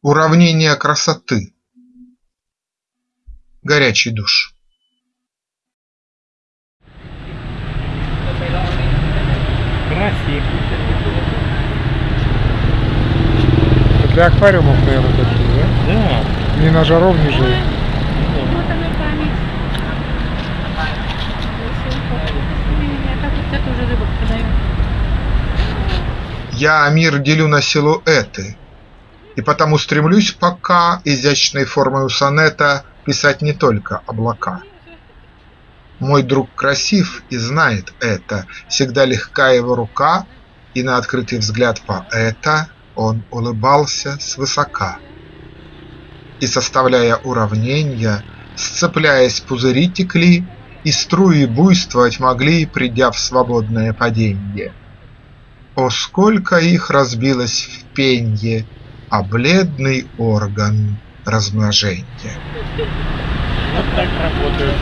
Уравнение красоты. Горячий душ. Красиво. Для аквариумов, наверное, такие, да? Да. Ни на жаров, ни жир. Вот она память. Я так вот это уже рыбок продаю. Я мир делю на силуэты, и потому стремлюсь пока изящной формой сонета писать не только облака. Мой друг красив и знает это, всегда легка его рука, и на открытый взгляд поэта он улыбался свысока. И составляя уравнения, сцепляясь пузыри текли, и струи буйствовать могли, придя в свободное паденье. О, сколько их разбилось в пенье, а бледный орган размножения! Вот так работают.